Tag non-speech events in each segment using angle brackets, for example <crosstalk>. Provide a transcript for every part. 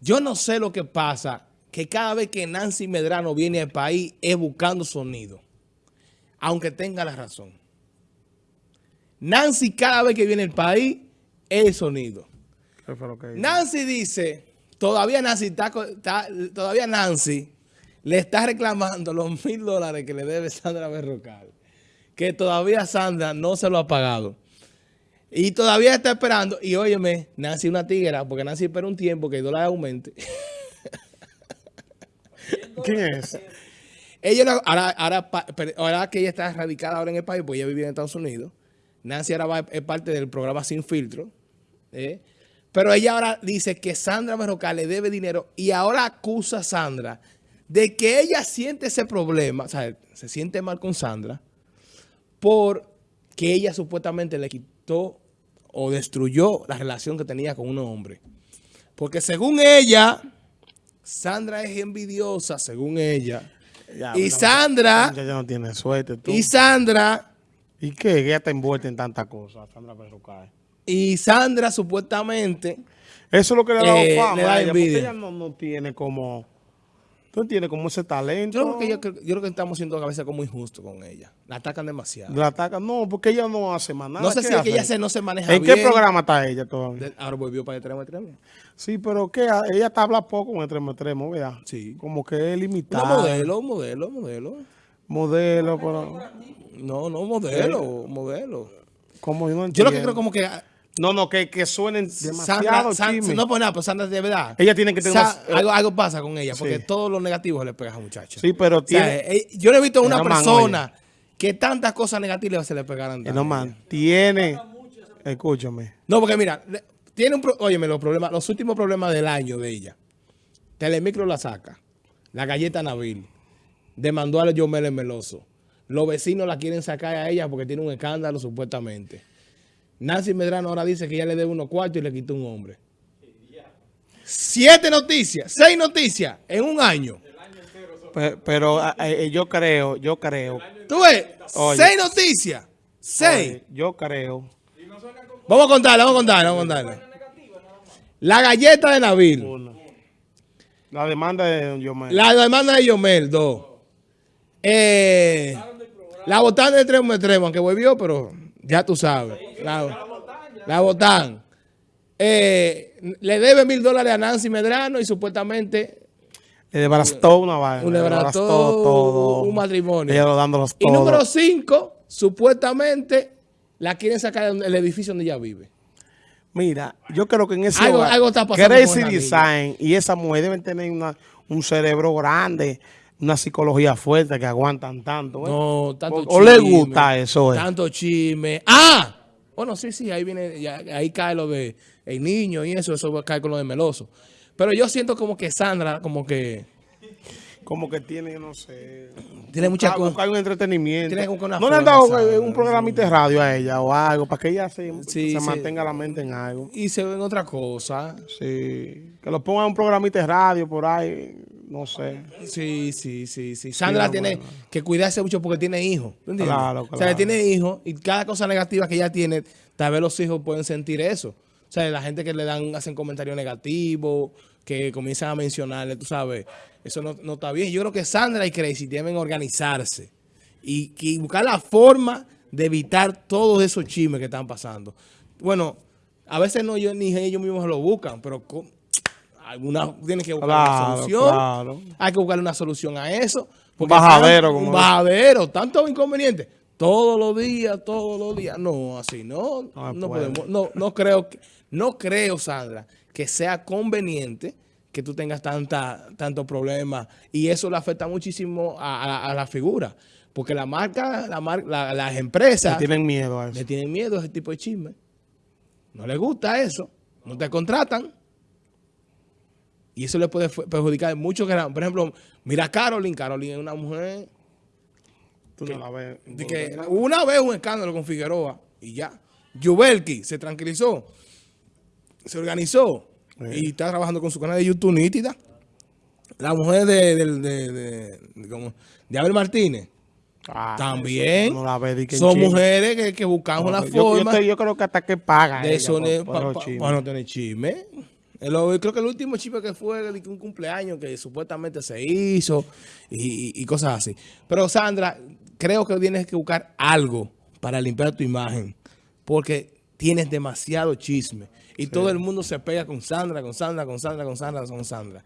Yo no sé lo que pasa, que cada vez que Nancy Medrano viene al país es buscando sonido, aunque tenga la razón. Nancy cada vez que viene al país es sonido. Nancy dice, todavía Nancy, está, todavía Nancy le está reclamando los mil dólares que le debe Sandra Berrocal, que todavía Sandra no se lo ha pagado. Y todavía está esperando. Y óyeme, Nancy una tigra, porque Nancy espera un tiempo que el dólar aumente. <laughs> ¿Quién es? Ella ahora, ahora, ahora, que ella está radicada ahora en el país, pues ella vive en Estados Unidos. Nancy ahora va, es parte del programa Sin Filtro. ¿eh? Pero ella ahora dice que Sandra Berrocal le debe dinero y ahora acusa a Sandra de que ella siente ese problema, o sea, se siente mal con Sandra, porque ella supuestamente le quitó o destruyó la relación que tenía con un hombre. Porque según ella, Sandra es envidiosa, según ella. y Sandra... Ya no tiene suerte. Y Sandra... ¿Y qué? Ella está envuelta en tantas cosas, Sandra Y Sandra supuestamente... Eso es lo que le ha dado eh, fama a ella, porque ella no, no tiene como Tú tienes como ese talento. Yo creo, que yo, creo que estamos siendo a veces como injustos con ella. La atacan demasiado. La atacan, no, porque ella no hace más nada. No sé si es que ella no se maneja bien. ¿En qué programa está ella todavía? ahora volvió para extremo extremo. Sí, pero que ella está habla poco en extremo extremo, ¿verdad? Sí. Como que es limitada. No, modelo, modelo, modelo. Modelo, pero... No, no, modelo, modelo. Como yo no entiendo. Yo lo que creo como que no, no, que, que suenen demasiado Sandra, No, pues nada, pues Sandra de verdad. Ella tiene que tener algo, algo, pasa con ella, porque todos los negativos le pegan a muchacha. Sí, pero tiene... Eh, yo no he visto a una persona que tantas cosas negativas se le pegaran. no, man, tiene... Escúchame. No, porque mira, tiene un... Óyeme, los problemas, los últimos problemas del año de ella. Telemicro la saca. La galleta Nabil. Demandó a Yomel Meloso. Los vecinos la quieren sacar a ella porque tiene un escándalo supuestamente. Nancy Medrano ahora dice que ya le debe unos cuartos y le quitó un hombre. Siete noticias, seis noticias en un año. Pero, eh, yo creo, yo creo. ¿Tú ves? seis noticias. Seis. yo creo. Vamos a contarle, vamos a contarle, vamos a contarle. La galleta de Nabil. La demanda de Yomel. La demanda de Yomel, dos. Eh, la botana de Tremo Tremo, aunque volvió, pero ya tú sabes. La, la botan. Eh, le debe mil dólares a Nancy Medrano y supuestamente... Le devastó una vaina. Le devastó todo. un matrimonio. Ella dándolos Y número cinco, supuestamente la quieren sacar del edificio donde ella vive. Mira, yo creo que en ese algo, algo está pasando Crazy Design y esa mujer deben tener una, un cerebro grande una psicología fuerte que aguantan tanto. ¿eh? No, tanto o, o le gusta eso. Eh. Tanto chisme. ¡Ah! Bueno, sí, sí, ahí viene, ahí cae lo de el niño y eso, eso cae con lo de Meloso. Pero yo siento como que Sandra, como que... Como que tiene, no sé... Tiene mucha cosa. un entretenimiento. ¿No le han dado eh, un programita de radio a ella o algo para que ella se, se mantenga la mente en algo? Y se ve en otra cosa. Sí. Que lo pongan un programita de radio por ahí no sé. Sí, sí, sí, sí. Sandra tiene que cuidarse mucho porque tiene hijos. Claro, claro. O sea, tiene hijos y cada cosa negativa que ella tiene, tal vez los hijos pueden sentir eso. O sea, la gente que le dan, hacen comentarios negativos, que comienzan a mencionarle, tú sabes, eso no, está bien. Yo creo que Sandra y Crazy deben organizarse y, y buscar la forma de evitar todos esos chismes que están pasando. Bueno, a veces no yo, ni ellos mismos lo buscan, pero alguna tiene que buscar una solución. Hay que buscar una solución a eso. Un bajadero. un bajadero, tanto inconveniente. Todos los días, todos los días. No, así no. No, podemos. No, no creo, que, no creo, Sandra, que sea conveniente que tú tengas tanta, tantos problemas. Y eso le afecta muchísimo a, la figura. Porque la marca, la, las empresas... Le tienen miedo a eso. Le tienen miedo a ese tipo de chisme. No les gusta eso. No te contratan. Y eso le puede perjudicar mucho. Por ejemplo, mira a Carolyn. Carolyn es una mujer... Tú no la ves. que una vez un escándalo con Figueroa y ya. Yubelki se tranquilizó. Se organizó. Y está trabajando con su canal de YouTube nítida. La mujer de, de, de, de, Abel Martínez. Ah, también no la son mujeres que, que buscamos la forma. Yo, creo que hasta que pagan. De eso, para no tener chisme. Lo- creo que el último chisme que fue un cumpleaños que supuestamente se hizo y, cosas así. Pero Sandra, creo que tienes que buscar algo para limpiar tu imagen. Porque tienes demasiado chisme. Y todo el mundo se pega con Sandra, con Sandra, con Sandra, con Sandra, con Sandra.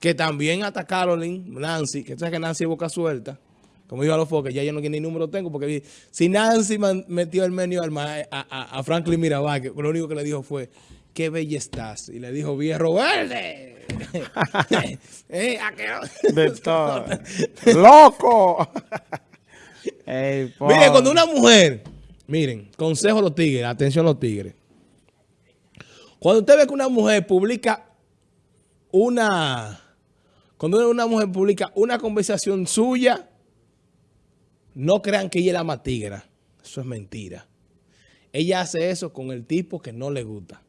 Que también hasta Caroline, Nancy, que tú sabes que Nancy es boca suelta. Como dijo a los foques, ya yo no ni número tengo, porque si Nancy metió el menú a, a- a Franklin Mirabal, que lo único que le dijo fue, qué bella estás. Y le dijo, viejo verde. <laughs> <laughs> Eh, De <laughs> todo. ¡Loco! Ey, Miren, cuando una mujer, miren, consejo a los tigres, atención a los tigres. Cuando usted ve que una mujer publica una, cuando una mujer publica una conversación suya, no crean que ella es la más tigra. Eso es mentira. Ella hace eso con el tipo que no le gusta.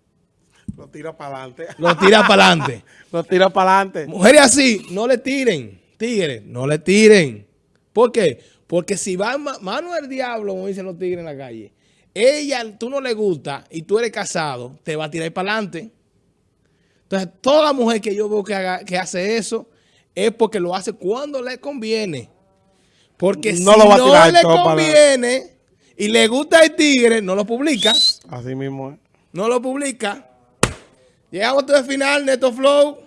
Lo tira para adelante. <laughs> Lo tira para adelante. <laughs> Lo tira para adelante. Mujeres así, no le tiren. Tigres, no le tiren. ¿Por qué? Porque si va ma- mano del diablo, como dicen los tigres en la calle, ella, tú no le gusta y tú eres casado, te va a tirar para adelante. Entonces, toda mujer que yo veo que, haga- que hace eso es porque lo hace cuando le conviene. Porque No si lo va a no le todo para- conviene y le gusta el tigre, no lo publica. Así mismo es. No lo publica. Llegamos hasta el final, Neto Flow.